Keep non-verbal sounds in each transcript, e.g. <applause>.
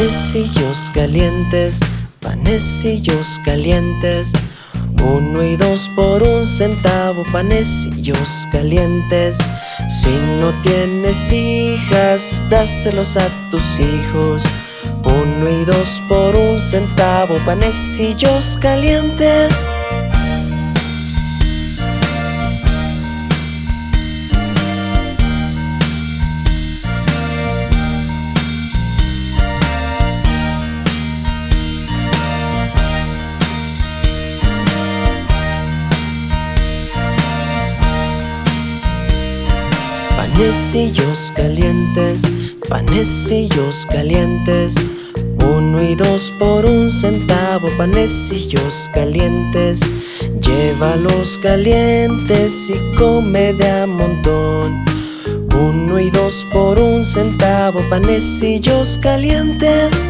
Panecillos calientes, panecillos calientes. Uno y dos por un centavo, panecillos calientes. Si no tienes hijas, dáselos a tus hijos. Uno y dos por un centavo, panecillos calientes. Panecillos calientes, panecillos calientes. Uno y dos por un centavo, panecillos calientes. Llévalos calientes y come de a montón. Uno y dos por un centavo, panecillos calientes.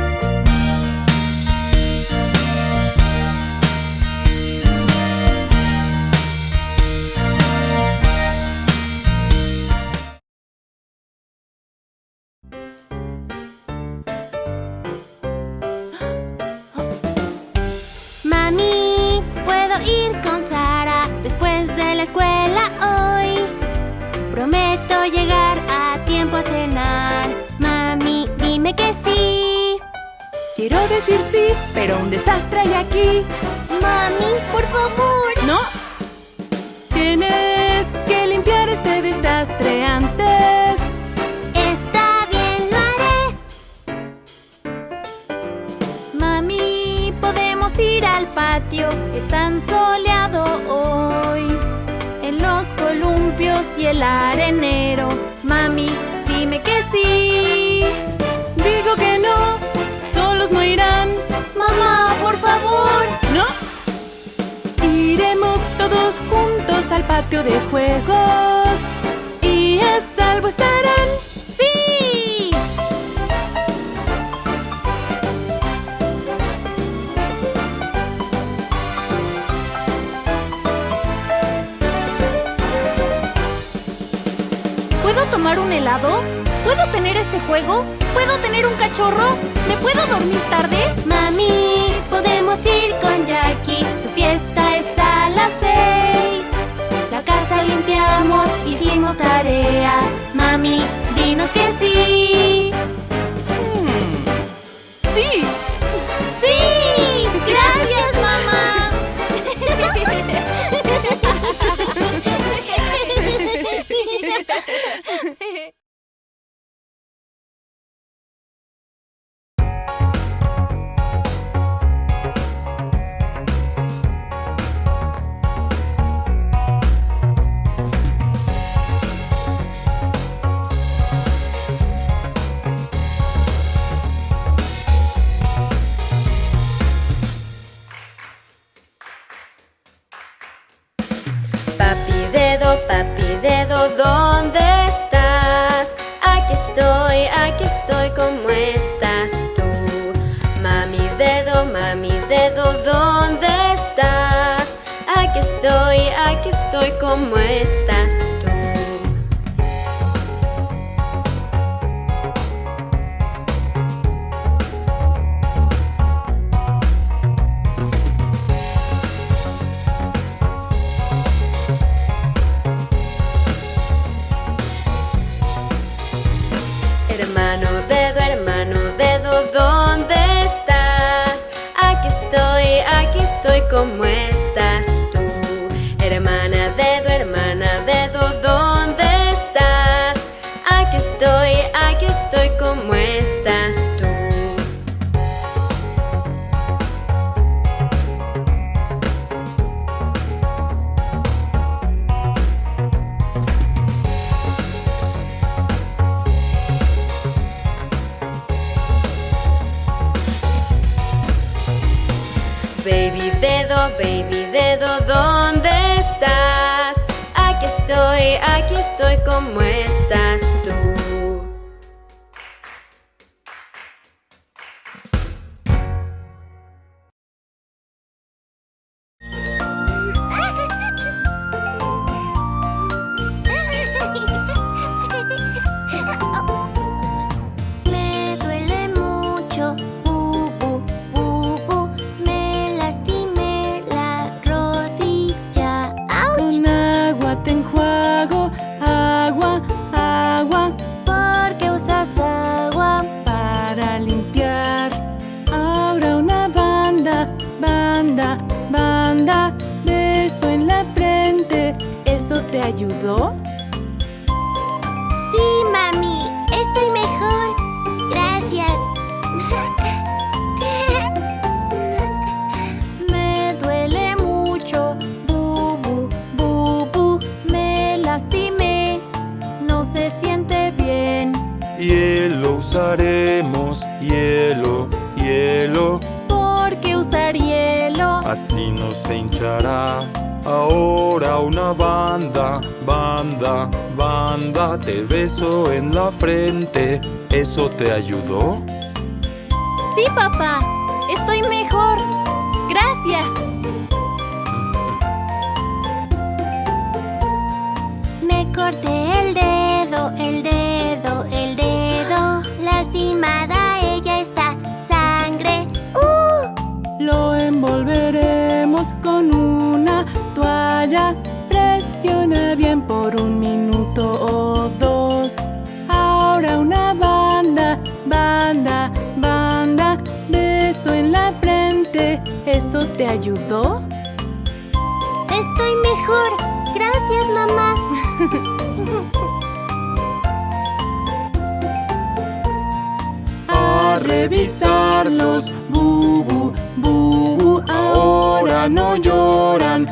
Podemos ir al patio. Es tan soleado hoy. En los columpios y el arenero. Mami, dime que sí. Digo que no, solos no irán. Mamá, por favor. ¿No? Iremos todos juntos al patio de juegos. Y a salvo estarán. Tomar un helado? ¿Puedo tener este juego? ¿Puedo tener un cachorro? ¿Me puedo dormir tarde? Mami, podemos ir con Jackie. Su fiesta es a las seis. La casa limpiamos, hicimos tarea. Mami, dinos que. ¡Sí! Estoy, ¿cómo estás aquí estoy, ¿cómo estás tú? se hinchará. Ahora una banda, banda, banda, te beso en la frente. ¿Eso te ayudó? Sí, papá. ¿Eso te ayudó? Estoy mejor. Gracias, mamá. <laughs> A revisarlos, Bubu, Bubu, ahora no lloran.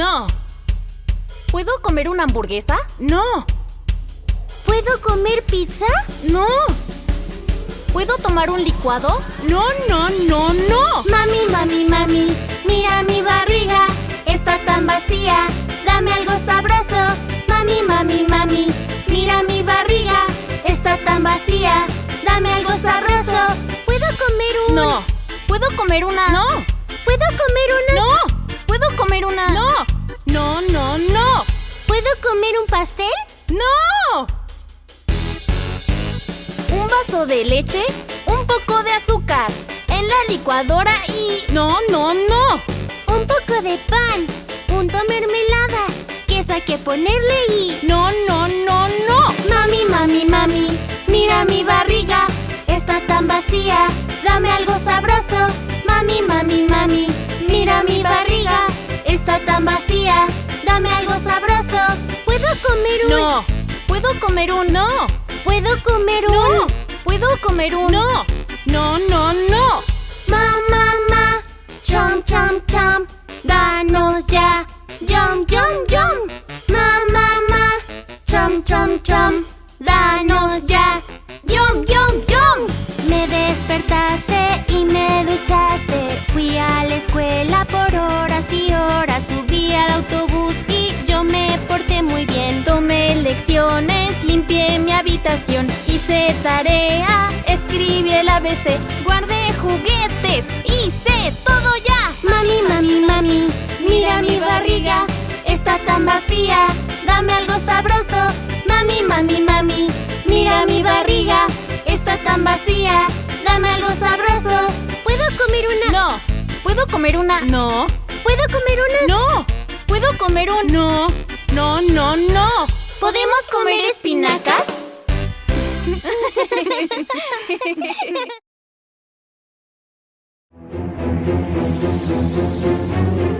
No. ¿Puedo comer una hamburguesa? No. ¿Puedo comer pizza? No. ¿Puedo tomar un licuado? No, no, no, no. Mami, mami, mami, mira mi barriga. Está tan vacía. Dame algo sabroso. Mami, mami, mami, mira mi barriga. Está tan vacía. Dame algo sabroso. ¿Puedo comer un...? No. ¿Puedo comer una...? No. ¿Puedo comer una...? No. ¿Puedo comer una...? ¡No! ¡No, no, no! ¿Puedo comer un pastel? ¡No! Un vaso de leche, un poco de azúcar, en la licuadora y... ¡No, no, no! Un poco de pan, punto mermelada, queso hay que ponerle y... ¡No, no, no, no! Mami, mami, mami, mira mi barriga está tan vacía, dame algo sabroso. Mami, mami, mami, mira mi barriga, está tan vacía, dame algo sabroso. ¿Puedo comer un...? No. ¿Puedo comer un...? No. ¿Puedo comer un...? No. ¿Puedo comer un...? No. No, no, no. Ma, ma, ma, chom, chom, chom, danos ya. Yum, yum, yum. Ma, ma, ma, chom, chom, chom, danos ya. Yum, yum, yum. Despertaste y me duchaste. Fui a la escuela por horas y horas. Subí al autobús y yo me porté muy bien. Tomé lecciones, limpié mi habitación, hice tarea, escribí el ABC, guardé juguetes, hice todo ya. Mami, mami, mami, mira mi barriga, está tan vacía, dame algo sabroso. Mami, mami, mami, mira mi barriga, está tan vacía, algo sabroso. ¿Puedo comer una? No. ¿Puedo comer una? No. ¿Puedo comer una? No. ¿Puedo comer un...? No. No, no, no. ¿Podemos comer espinacas? <laughs>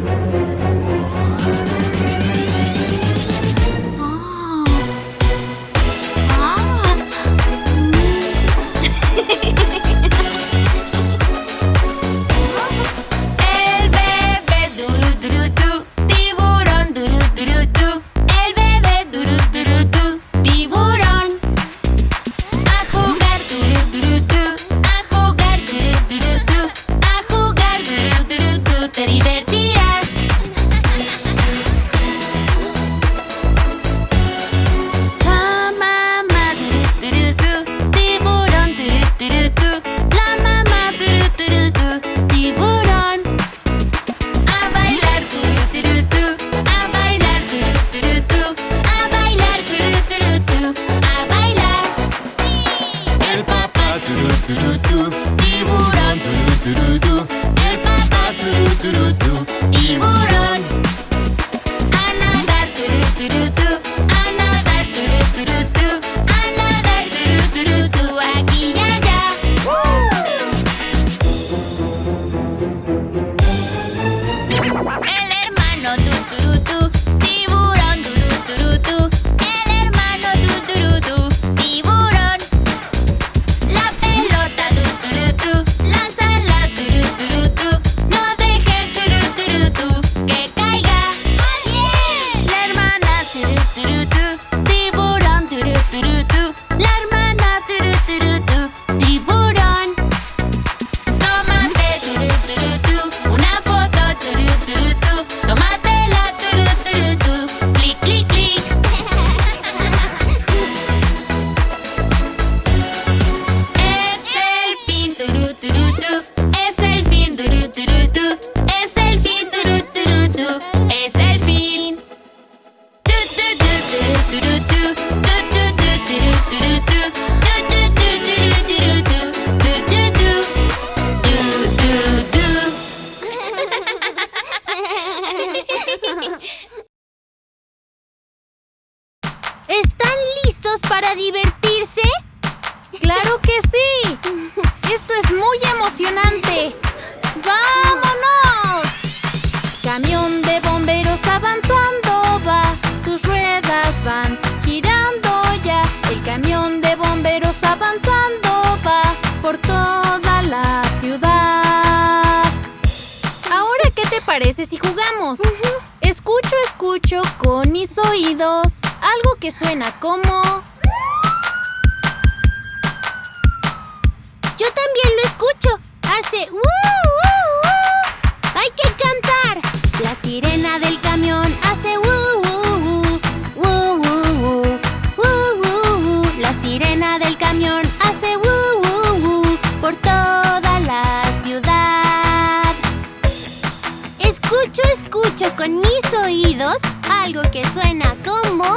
Escucho, escucho con mis oídos algo que suena como... <laughs>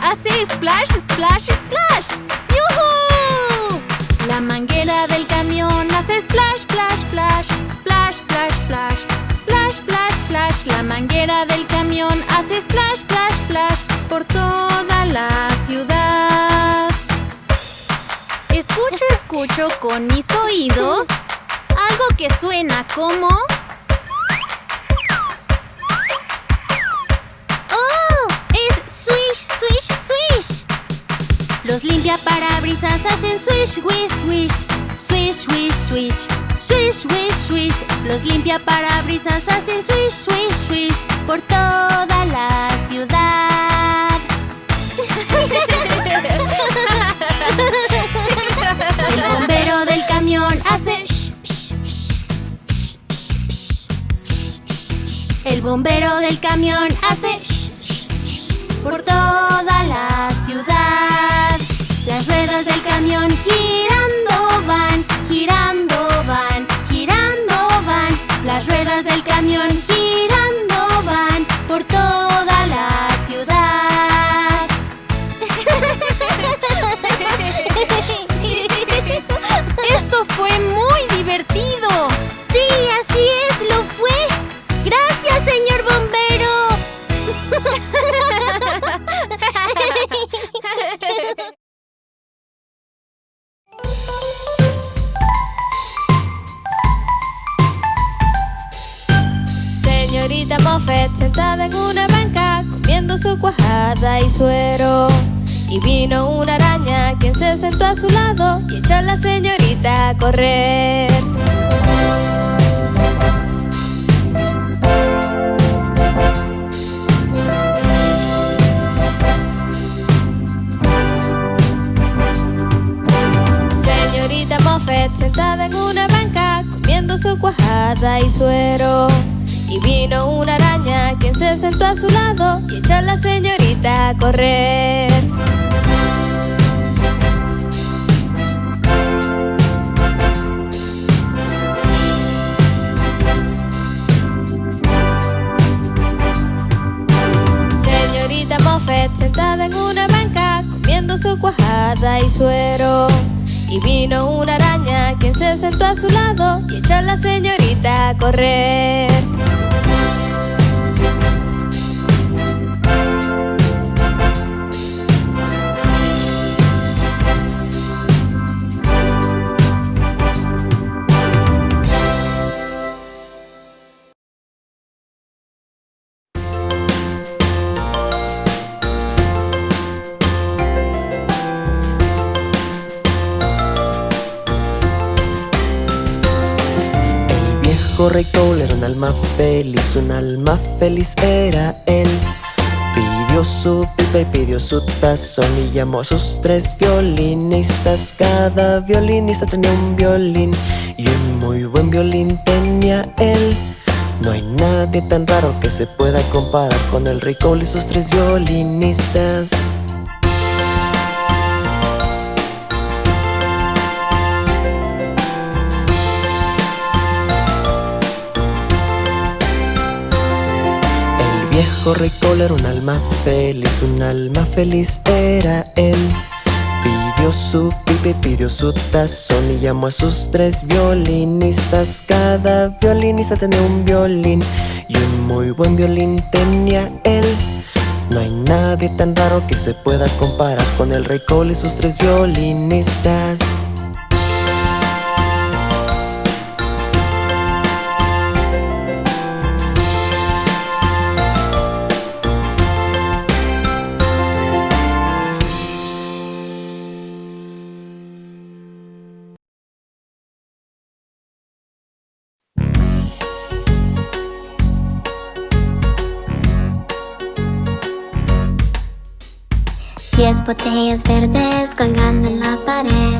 hace splash, splash, splash. ¡Yuhu! La manguera del camión hace splash, splash, splash, splash, splash, splash, splash, splash, splash. La manguera del camión hace splash, splash, splash por toda la ciudad. Escucho, escucho con mis oídos algo que suena como... Los limpia parabrisas hacen swish, wish, wish. Swish, wish, swish. Swish, wish, swish. Los limpia parabrisas hacen swish, swish, swish. Por toda la ciudad. El bombero del camión hace por toda la ciudad. Las ruedas del camión girando Señorita Moffett sentada en una banca comiendo su cuajada y suero. Y vino una araña quien se sentó a su lado y echó a la señorita a correr. Señorita Moffett sentada en una banca comiendo su cuajada y suero. Y vino una araña quien se sentó a su lado y echó a la señorita a correr. Señorita Moffett sentada en una banca comiendo su cuajada y suero. Y vino una araña quien se sentó a su lado y echó a la señorita a correr. Rey Cole era un alma feliz, un alma feliz era él. Pidió su pipa y pidió su tazón y llamó a sus tres violinistas. Cada violinista tenía un violín y un muy buen violín tenía él. No hay nadie tan raro que se pueda comparar con el rey Cole y sus tres violinistas. Viejo rey Cole era un alma feliz, un alma feliz era él. Pidió su pipa y pidió su tazón y llamó a sus tres violinistas. Cada violinista tenía un violín y un muy buen violín tenía él. No hay nadie tan raro que se pueda comparar con el rey Cole y sus tres violinistas. Botellas verdes colgando en la pared.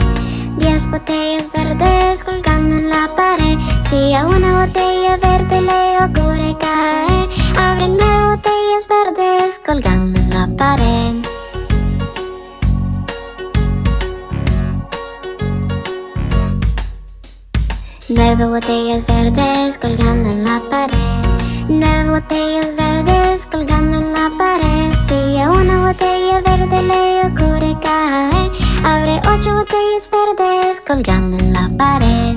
Diez botellas verdes colgando en la pared. Si a una botella verde le ocurre caer, abre nueve botellas verdes colgando en la pared. Nueve botellas verdes colgando en la pared. Nueve botellas verdes colgando en la pared. Si a una botella verde le ocurre caer Abre ocho botellas verdes colgando en la pared.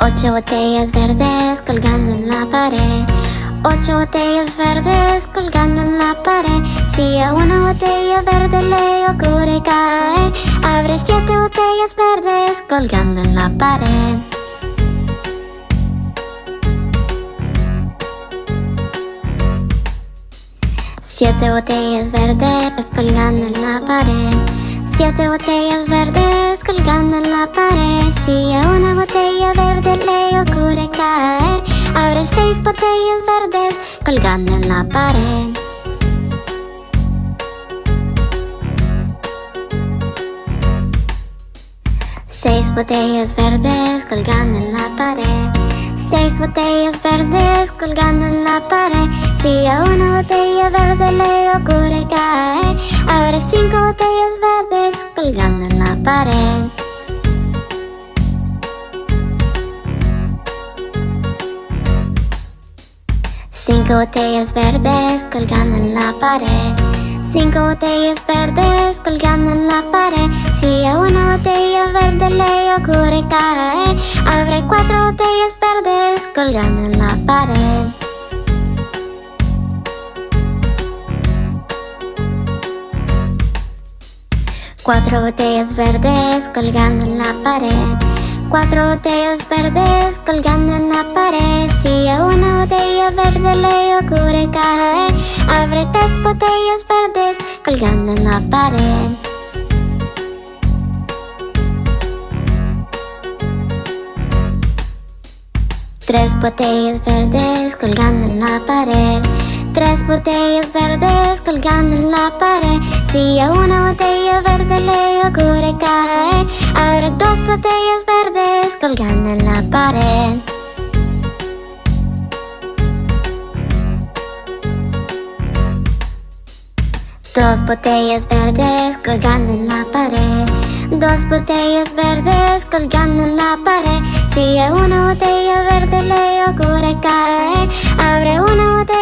Ocho botellas verdes colgando en la pared. Ocho botellas verdes colgando en la pared. Si a una botella verde le ocurre caer Abre siete botellas verdes colgando en la pared. Siete botellas verdes colgando en la pared. Siete botellas verdes colgando en la pared. Si a una botella verde le ocurre caer, abre seis botellas verdes colgando en la pared. Seis botellas verdes colgando en la pared. Seis botellas verdes colgando en la pared. Si a una botella verde le ocurre caer, abre cinco botellas verdes colgando en la pared. Cinco botellas verdes colgando en la pared. Cinco botellas verdes colgando en la pared. Si a una botella verde le ocurre caer, abre cuatro botellas verdes colgando en la pared. Cuatro botellas verdes colgando en la pared. Cuatro botellas verdes colgando en la pared. Si a una botella verde le ocurre caer, abre tres botellas verdes colgando en la pared. Tres botellas verdes colgando en la pared. Tres botellas verdes colgando en la pared. Si a una botella verde le ocurre caer, abre dos botellas verdes colgando en la pared. Dos botellas verdes colgando en la pared. Dos botellas verdes colgando en la pared. Si a una botella verde le ocurre caer, abre una botella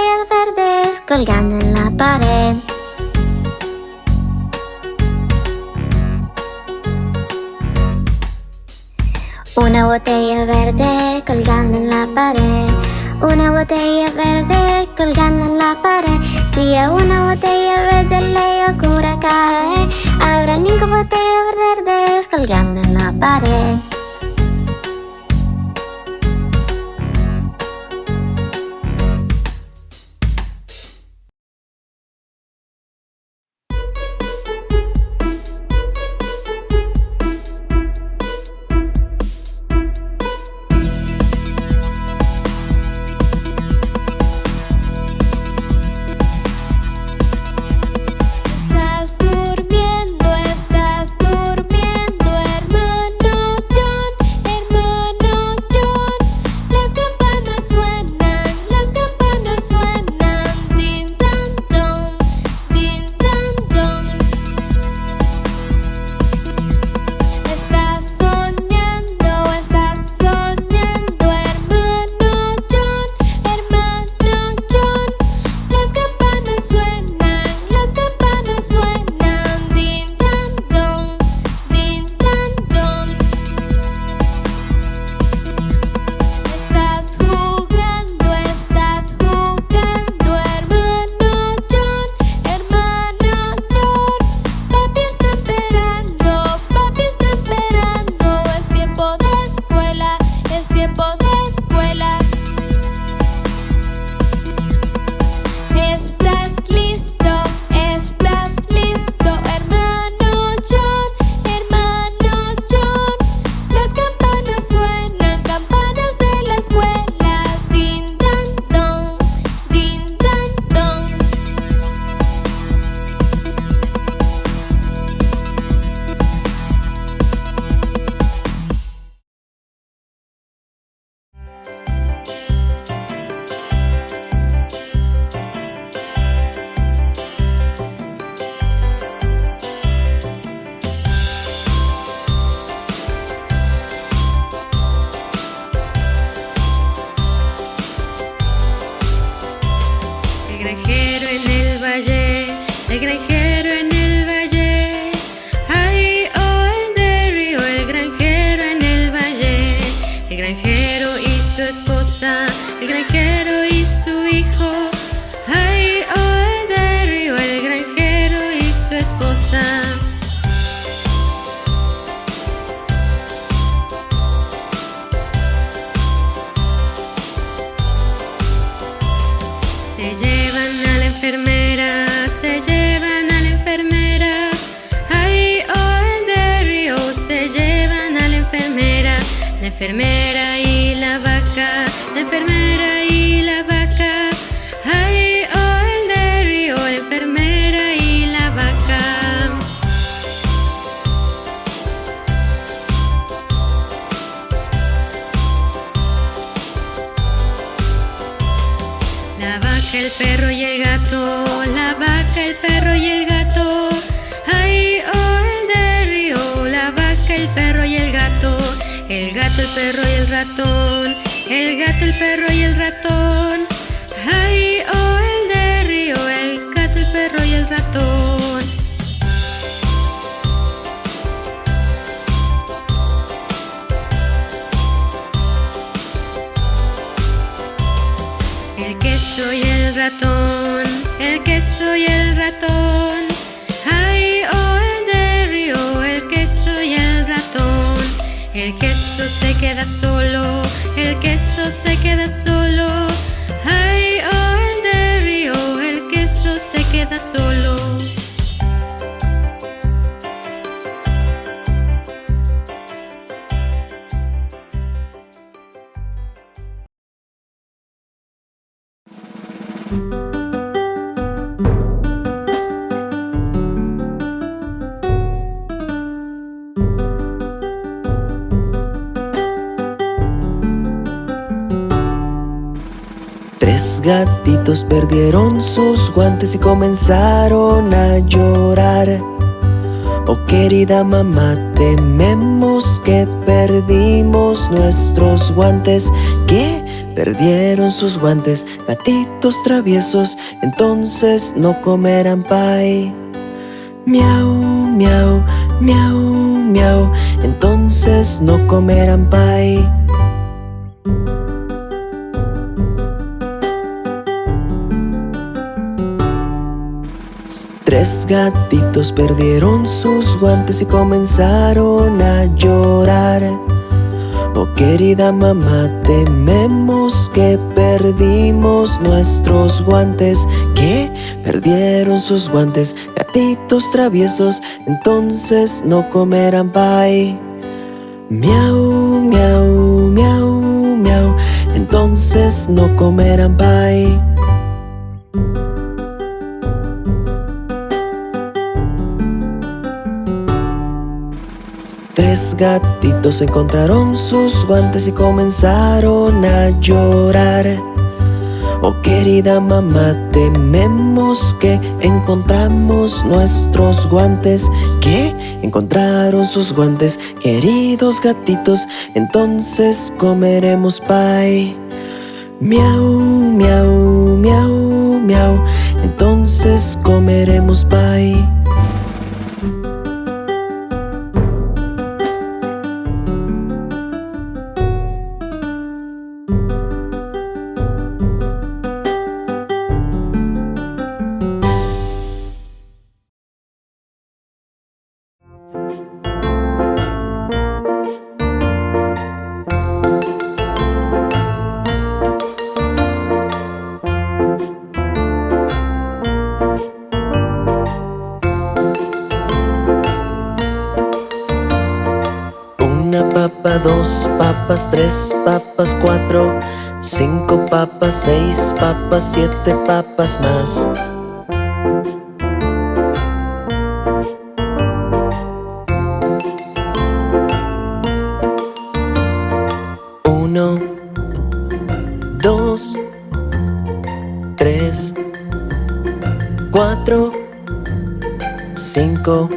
colgando en la pared. Una botella verde colgando en la pared. Una botella verde colgando en la pared. Si a una botella verde le ocurre caer, habrá cinco botellas verdes colgando en la pared. Ratón, el queso y el ratón. Ay, oh, el de río, el queso y el ratón. El queso se queda solo, el queso se queda solo. Ay, oh, el de río, el queso se queda solo. Perdieron sus guantes y comenzaron a llorar. Oh querida mamá, tememos que perdimos nuestros guantes. Que perdieron sus guantes, gatitos traviesos, entonces no comerán pie. Miau, miau, miau, miau, entonces no comerán pie. Tres gatitos perdieron sus guantes y comenzaron a llorar. Oh querida mamá, tememos que perdimos nuestros guantes. Que perdieron sus guantes, gatitos traviesos, entonces no comerán pie. Miau, miau, miau, miau, entonces no comerán pie. Tres gatitos encontraron sus guantes y comenzaron a llorar. Oh querida mamá, tememos que encontramos nuestros guantes. Que encontraron sus guantes, queridos gatitos, entonces comeremos pie. Miau, miau, miau, miau, entonces comeremos pie. Papas, siete papas más. Uno, dos, tres, cuatro, cinco,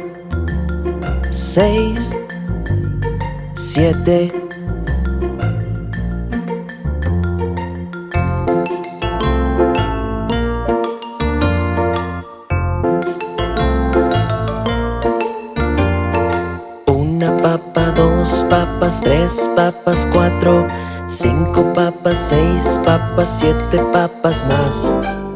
cinco papas, seis papas, siete papas más.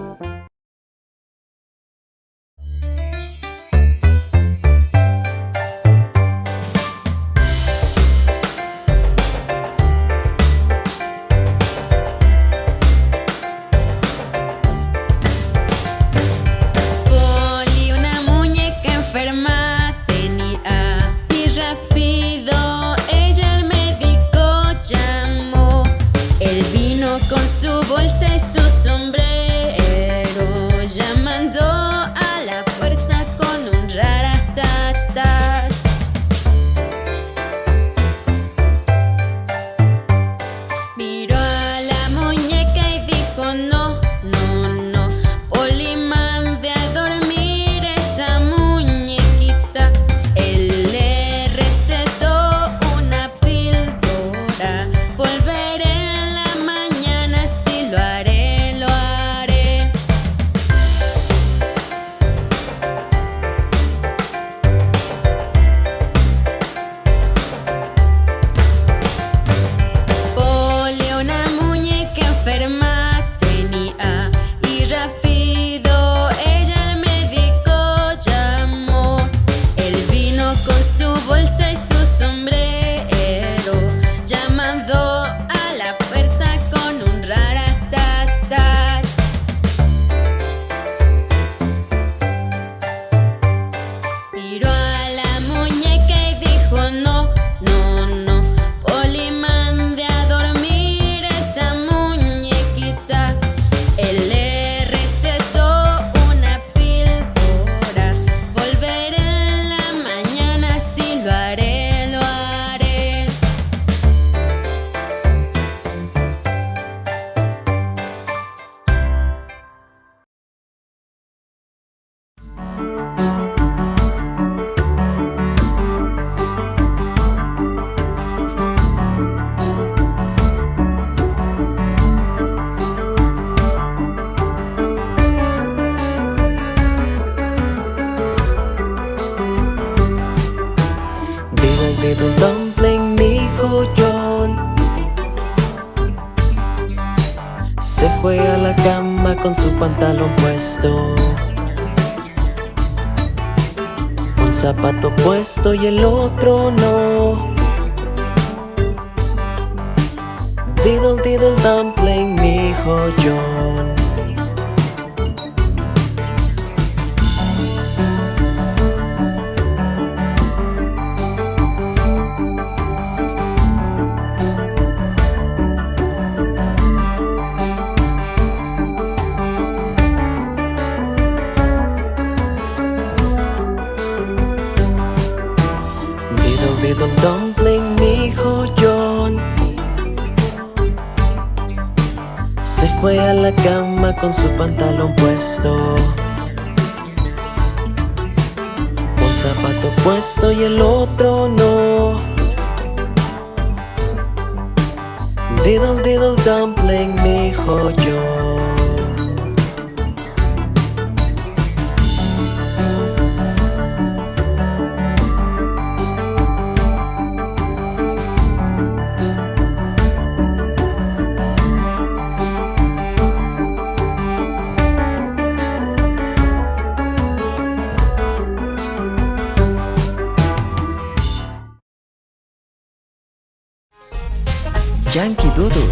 Yankee Doodle.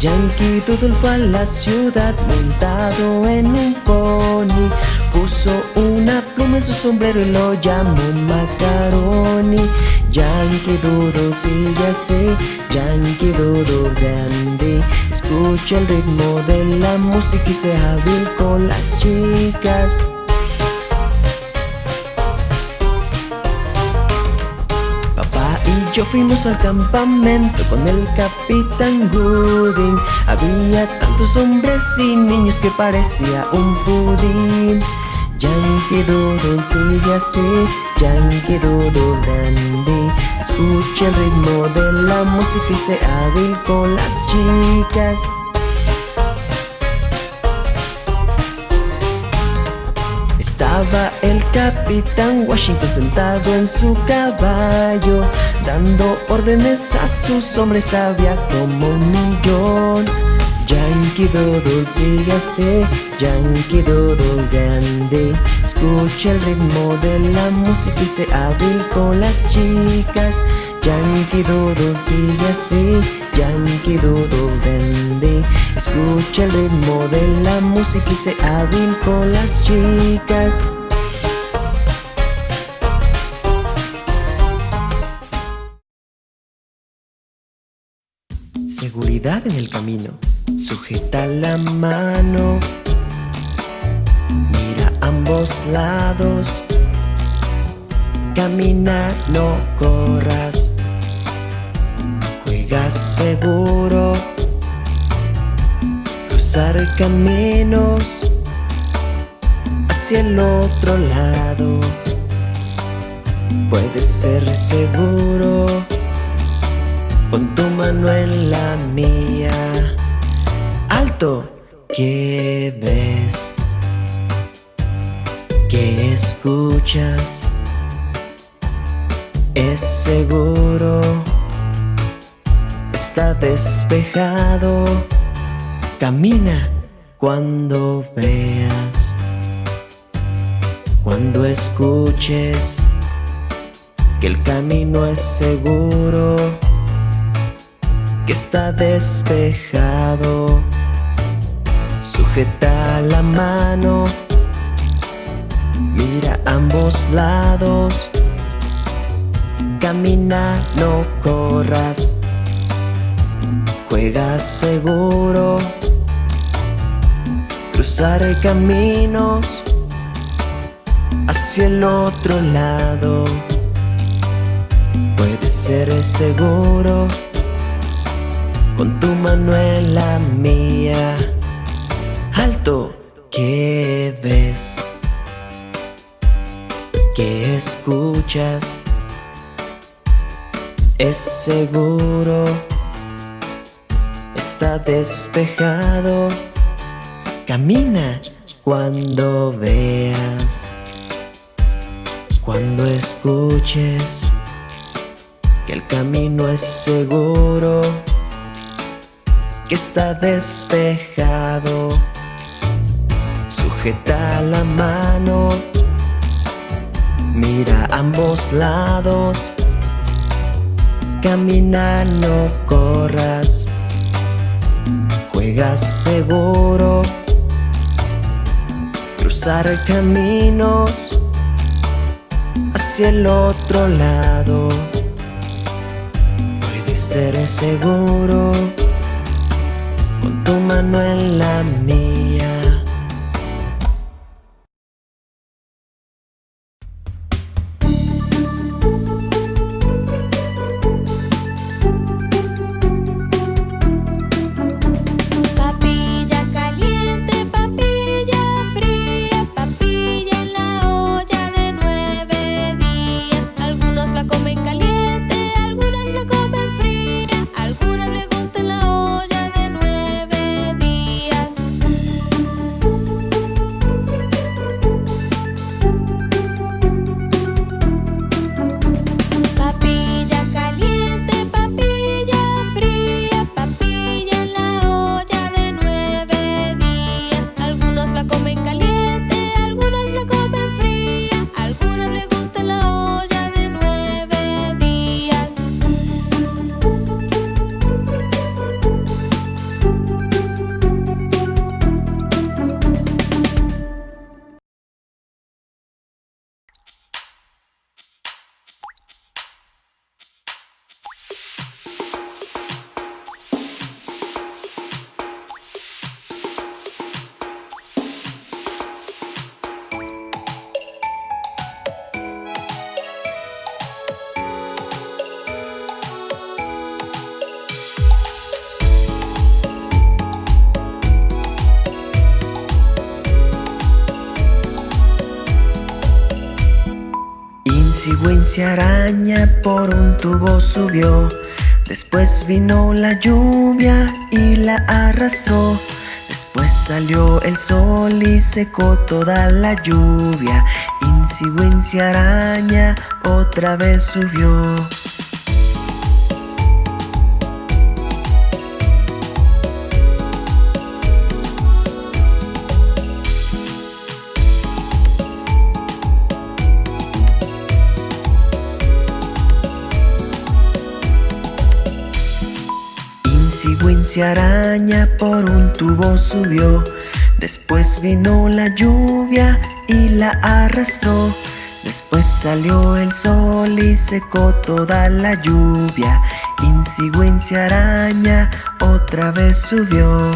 Yankee Doodle fue a la ciudad montado en un pony. Puso una pluma en su sombrero y lo llamó Macaroni. Yankee Doodle sigue así, Yankee Doodle grande. Escucha el ritmo de la música y sea hábil con las chicas Yo fuimos al campamento con el capitán Gooding. Había tantos hombres y niños que parecía un pudín. Yankee Doodle sigue así, Yankee Doodle dandy. Escucha el ritmo de la música y sea hábil con las chicas El capitán Washington sentado en su caballo Dando órdenes a sus hombres había como un millón. Yankee Doodle sigue así, Yankee Doodle grande. Escucha el ritmo de la música y se hábil con las chicas. Yankee Doodle sigue así, Yankee Doodle grande Escucha el ritmo de la música y se hábil con las chicas. Seguridad en el camino. Sujeta la mano. Mira a ambos lados. Camina, no corras. Juega seguro. Cruzar caminos hacia el otro lado. Puedes ser seguro. Pon tu mano en la mía. Alto, ¿qué ves? ¿Qué escuchas? Es seguro. Está despejado. Camina cuando veas. Cuando escuches que el camino es seguro que está despejado. Sujeta la mano, mira ambos lados. Camina, no corras. Juega seguro. Cruzar caminos hacia el otro lado. Puedes ser seguro con tu mano en la mía. Alto, ¿qué ves? ¿Qué escuchas? Es seguro, está despejado. Camina cuando veas, cuando escuches que el camino es seguro está despejado. Sujeta la mano, mira ambos lados. Camina, no corras. Seguro. Cruzar caminos hacia el otro lado. Puede ser seguro tu mano en la mía. Wincy araña por un tubo subió. Después vino la lluvia y la arrastró. Después salió el sol y secó toda la lluvia. Wincy araña otra vez subió araña por un tubo subió. Después vino la lluvia y la arrastró. Después salió el sol y secó toda la lluvia. Wincy araña otra vez subió.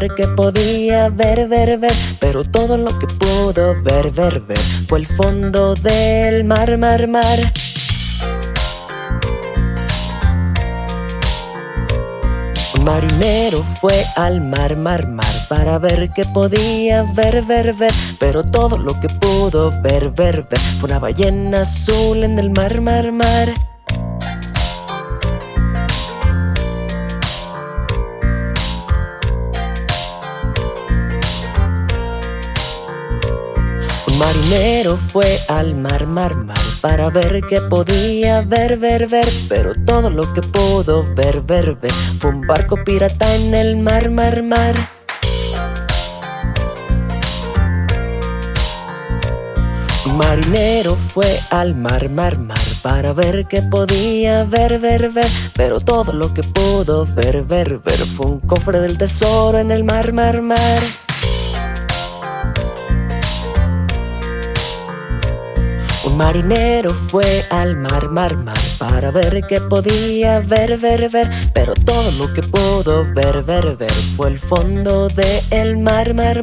Ver qué podía ver, ver, ver Pero todo lo que pudo ver, ver, ver Fue el fondo del mar, mar, mar. Un marinero fue al mar, mar, mar Para ver qué podía ver, ver, ver Pero todo lo que pudo ver, ver, ver Fue una ballena azul en el mar, mar, mar marinero fue al mar, mar, mar Para ver qué podía ver, ver, ver. Pero todo lo que pudo ver, ver, ver Fue un barco pirata en el mar, mar, mar. Marinero fue al mar, mar, mar Para ver qué podía ver, ver, ver. Pero todo lo que pudo ver, ver, ver Fue un cofre del tesoro en el mar, mar, mar Un marinero fue al mar, mar, mar Para ver qué podía ver, ver, ver. Pero todo lo que pudo ver, ver, ver Fue el fondo del el mar, mar,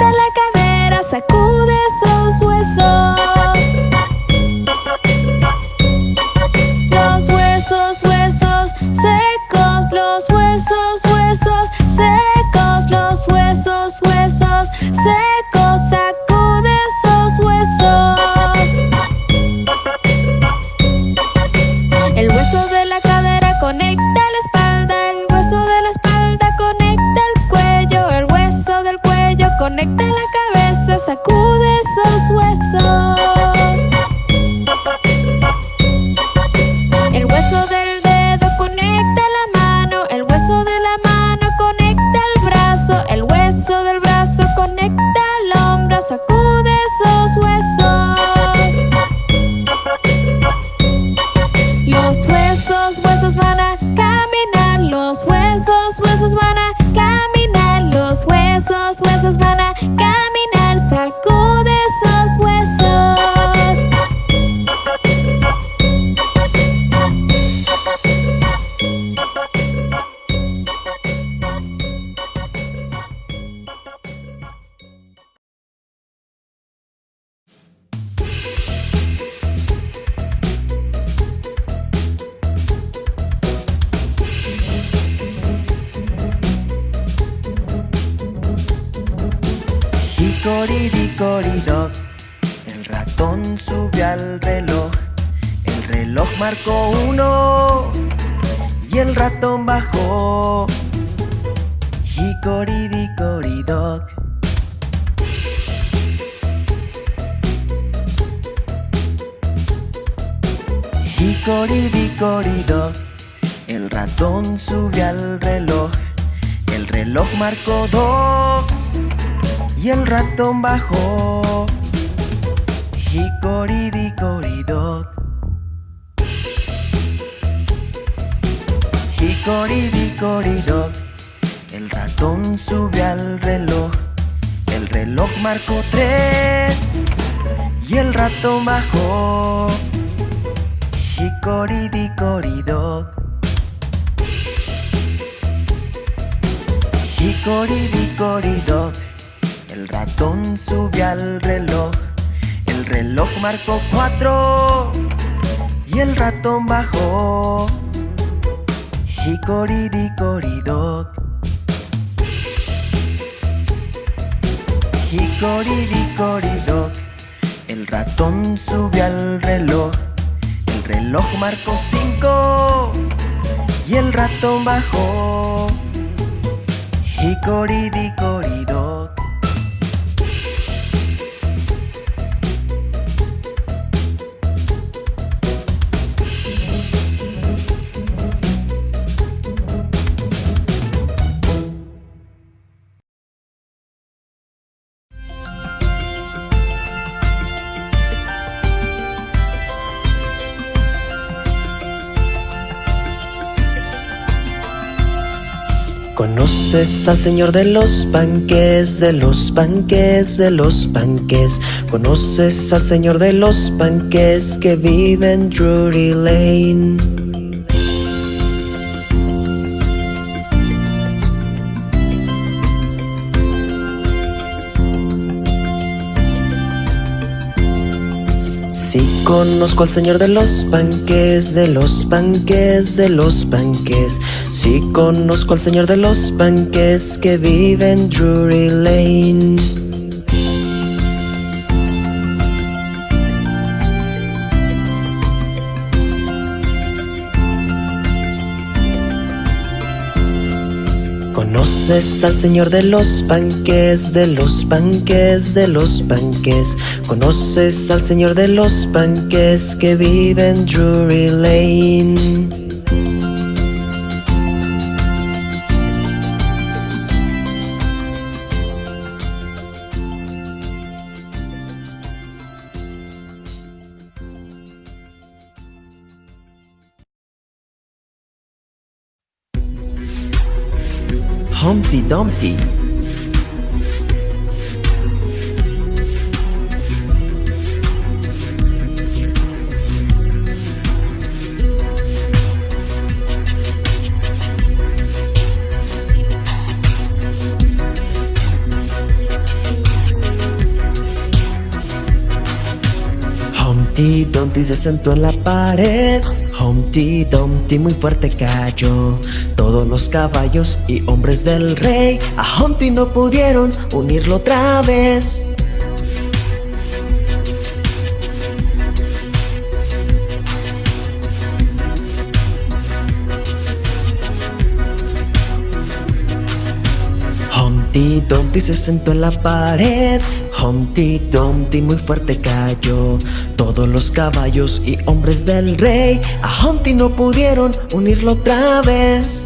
mar El uno y el ratón bajó. Hickory-dickory-dock. Hicoridicoridoc, el ratón sube al reloj. El reloj marcó dos y el ratón bajó. Hicoridicoridoc. Hicoridicoridoc, el ratón sube al reloj. El reloj marcó tres y el ratón bajó. Hicoridicoridoc. Hicoridicoridoc, el ratón sube al reloj. El reloj marcó cuatro y el ratón bajó. Hicoridicoridoc. Hicoridicoridoc, el ratón sube al reloj. El reloj marcó cinco y el ratón bajó. Hicoridicoridoc. Conoces al señor de los panques, de los panques, de los panques. Conoces al señor de los panques que vive en Drury Lane. Conozco al señor de los panques, de los panques, de los panques. Sí conozco al señor de los panques que vive en Drury Lane. Conoces al señor de los panques, de los panques, de los panques. Conoces al señor de los panques que vive en Drury Lane. Dumpty. Humpty Dumpty se sentó en la pared Humpty Dumpty muy fuerte cayó. Todos los caballos y hombres del rey A Humpty no pudieron unirlo otra vez Humpty Dumpty se sentó en la pared. Humpty Dumpty muy fuerte cayó. Todos los caballos y hombres del rey A Humpty no pudieron unirlo otra vez.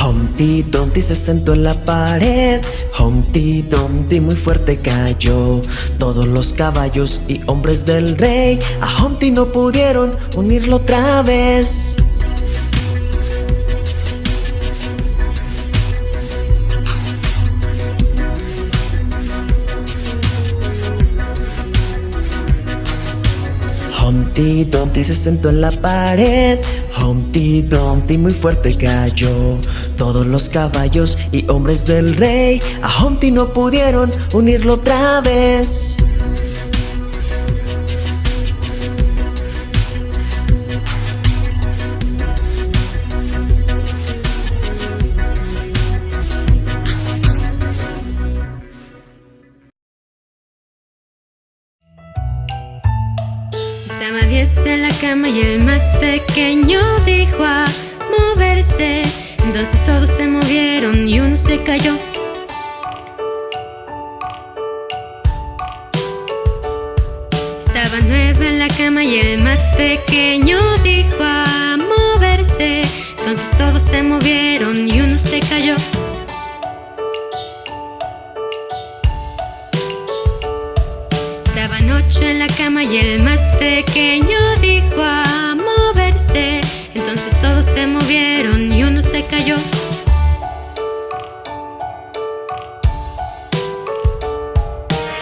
Humpty Dumpty se sentó en la pared Humpty Dumpty muy fuerte cayó. Todos los caballos y hombres del rey A Humpty no pudieron unirlo otra vez. Humpty Dumpty se sentó en la pared Humpty Dumpty muy fuerte cayó. Todos los caballos y hombres del rey A Humpty no pudieron unirlo otra vez. Estaba diez en la cama y el pequeño dijo a moverse Entonces todos se movieron y uno se cayó. Estaban nueve en la cama y el más pequeño dijo a moverse. Entonces todos se movieron y uno se cayó. Estaban ocho en la cama y el más pequeño dijo a Entonces todos se movieron y uno se cayó.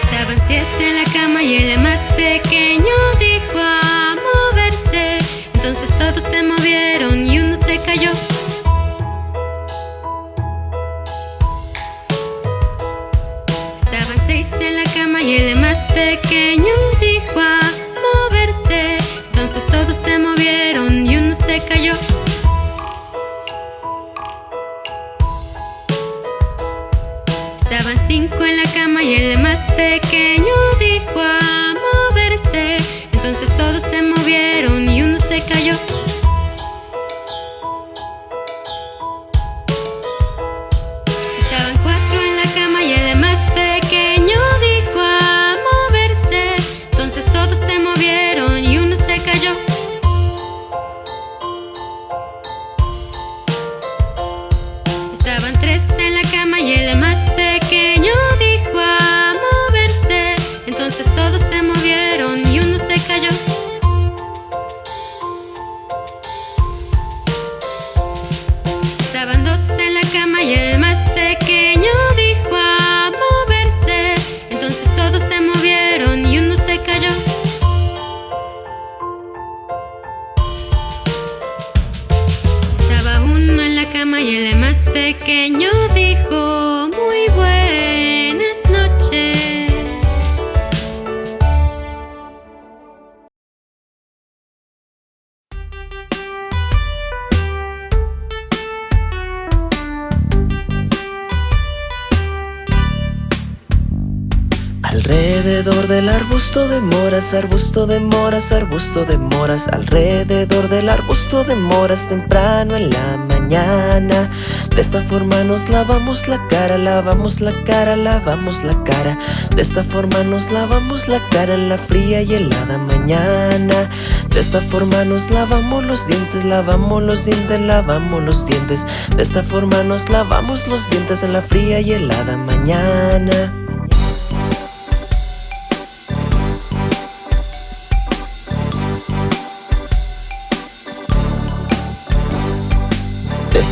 Estaban siete en la cama y el más pequeño dijo a moverse. Entonces todos se movieron y uno se cayó. Estaban seis en la cama y el más pequeño cayó. Estaban cinco en la cama y el más pequeño dijo a moverse. Entonces todos se movieron y uno se cayó. Pequeño moras, arbusto de moras, arbusto de moras Alrededor del arbusto de moras temprano en la mañana. De esta forma nos lavamos la cara, lavamos la cara, lavamos la cara. De esta forma nos lavamos la cara en la fría y helada mañana. De esta forma nos lavamos los dientes, lavamos los dientes, lavamos los dientes. De esta forma nos lavamos los dientes en la fría y helada mañana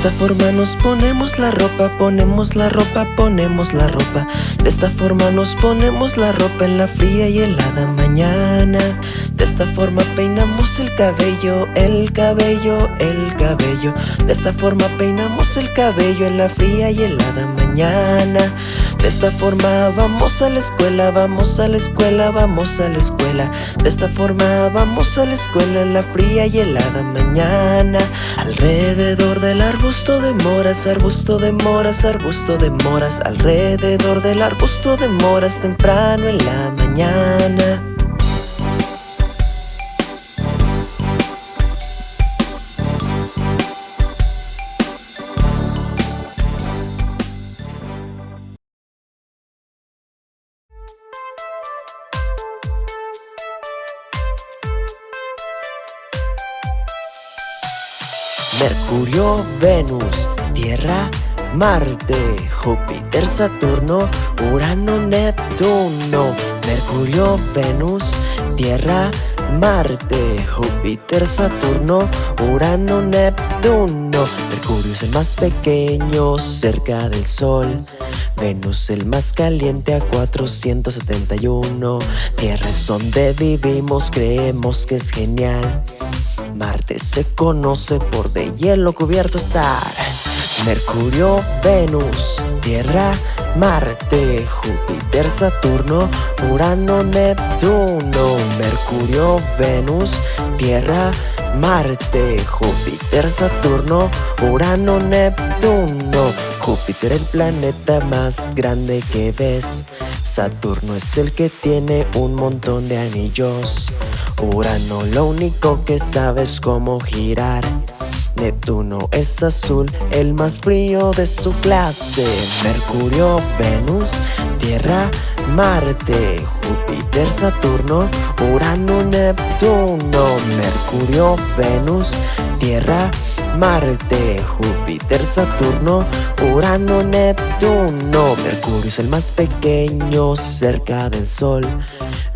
esta forma nos ponemos la ropa, ponemos la ropa, ponemos la ropa. De esta forma nos ponemos la ropa en la fría y helada mañana. De esta forma peinamos el cabello, el cabello, el cabello. De esta forma peinamos el cabello en la fría y helada mañana. De esta forma vamos a la escuela, vamos a la escuela, vamos a la escuela. De esta forma vamos a la escuela en la fría y helada mañana. Alrededor del arbusto de moras, arbusto de moras, arbusto de moras Alrededor del arbusto de moras temprano en la mañana Venus, Tierra, Marte, Júpiter, Saturno, Urano, Neptuno. Mercurio, Venus, Tierra, Marte, Júpiter, Saturno, Urano, Neptuno. Mercurio es el más pequeño cerca del Sol. Venus el más caliente a 471. Tierra es donde vivimos, creemos que es genial. Marte se conoce por de hielo cubierto estar. Mercurio, Venus, Tierra, Marte, Júpiter, Saturno, Urano, Neptuno. Mercurio, Venus, Tierra, Marte, Júpiter, Saturno, Urano, Neptuno. Júpiter el planeta más grande que ves. Saturno es el que tiene un montón de anillos. Urano lo único que sabe es cómo girar. Neptuno es azul, el más frío de su clase. Mercurio, Venus, Tierra, Marte, Júpiter, Saturno, Urano, Neptuno. Mercurio, Venus, Tierra, Marte, Júpiter, Saturno, Urano, Neptuno. Mercurio es el más pequeño cerca del Sol.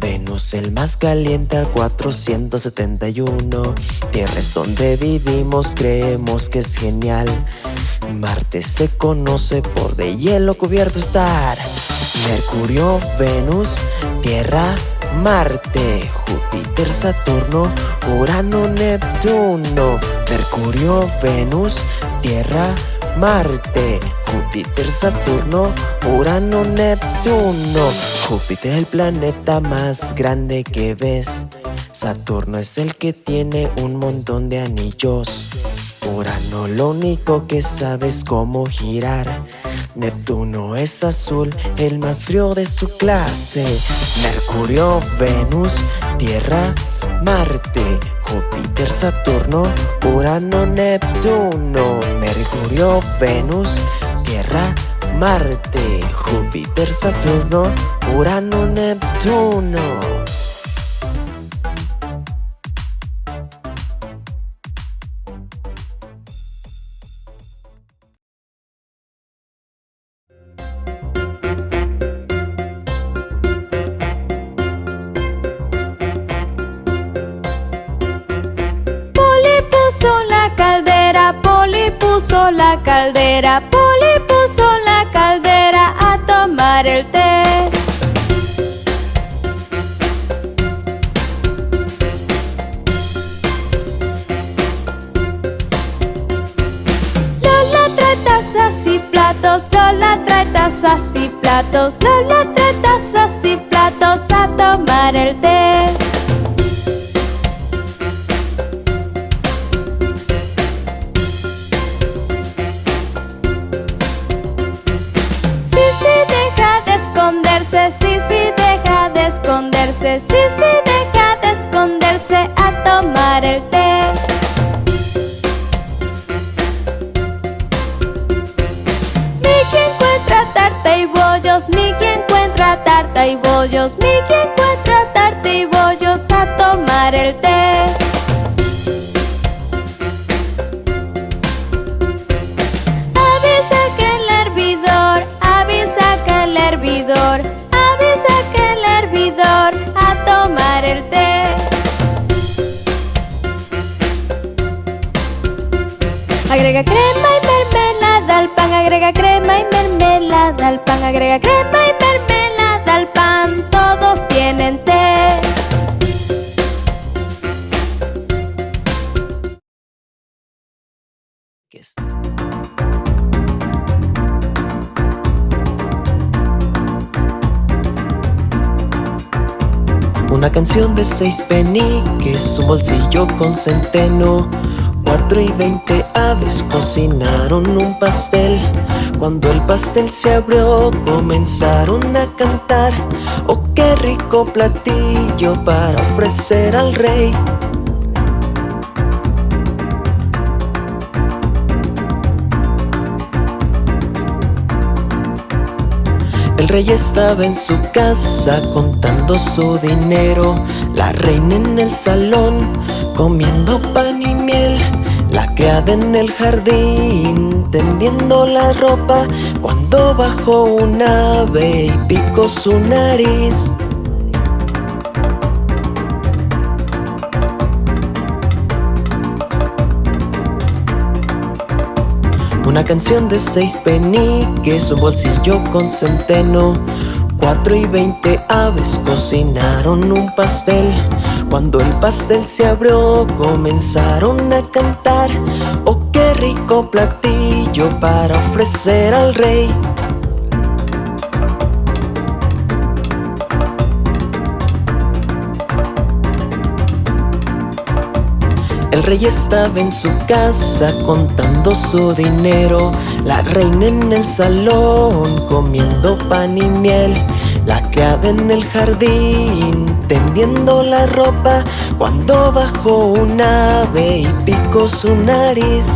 Venus el más caliente a 471 Tierra es donde vivimos, creemos que es genial. Marte se conoce por de hielo cubierto estar. Mercurio, Venus, Tierra, Marte. Júpiter, Saturno, Urano, Neptuno. Mercurio, Venus, Tierra, Marte Júpiter, Saturno, Urano, Neptuno. Júpiter el planeta más grande que ves. Saturno es el que tiene un montón de anillos. Urano lo único que sabe es cómo girar. Neptuno es azul, el más frío de su clase. Mercurio, Venus, Tierra, Marte Júpiter, Saturno, Urano, Neptuno Mercurio, Venus, Tierra, Marte, Júpiter, Saturno, Urano, Neptuno. Caldera, Poli puso la caldera a tomar el té. Lola trae tazas y platos, Lola trae tazas y platos, Lola trae tazas y platos a tomar el té. Esconderse, sí, sí, deja de esconderse a tomar el té. Mickey encuentra tarta y bollos, Mickey encuentra tarta y bollos, Mickey encuentra tarta y bollos Agrega crema y mermelada al pan, agrega crema y mermelada al pan, agrega crema y mermelada al pan, todos tienen té. Una canción de seis peniques, un bolsillo con centeno. Cuatro y veinte aves cocinaron un pastel. Cuando el pastel se abrió, comenzaron a cantar. Oh, qué rico platillo para ofrecer al rey. El rey estaba en su casa contando su dinero, la reina en el salón comiendo pan y criada en el jardín tendiendo la ropa cuando bajó un ave y picó su nariz. Una canción de seis peniques, un bolsillo con centeno. Cuatro y veinte aves cocinaron un pastel. Cuando el pastel se abrió, comenzaron a cantar. Oh, qué rico platillo para ofrecer al rey. El rey estaba en su casa contando su dinero, la reina en el salón comiendo pan y miel, La criada en el jardín, tendiendo la ropa, cuando bajó un ave y picó su nariz.